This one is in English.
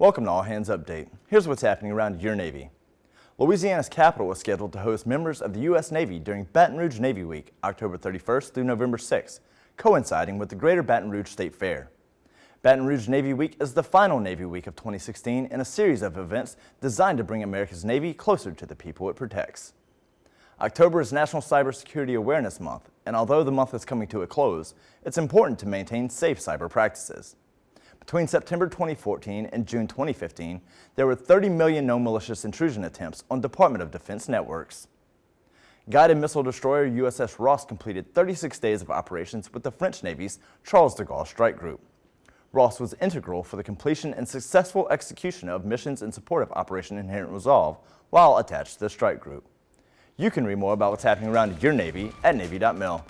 Welcome to All Hands Update. Here's what's happening around your Navy. Louisiana's capital is scheduled to host members of the U.S. Navy during Baton Rouge Navy Week, October 31st through November 6th, coinciding with the Greater Baton Rouge State Fair. Baton Rouge Navy Week is the final Navy Week of 2016 in a series of events designed to bring America's Navy closer to the people it protects. October is National Cybersecurity Awareness Month, and although the month is coming to a close, it's important to maintain safe cyber practices. Between September 2014 and June 2015, there were 30 million known malicious intrusion attempts on Department of Defense networks. Guided missile destroyer USS Ross completed 36 days of operations with the French Navy's Charles de Gaulle Strike Group. Ross was integral for the completion and successful execution of missions in support of Operation Inherent Resolve while attached to the strike group. You can read more about what's happening around your Navy at Navy.mil.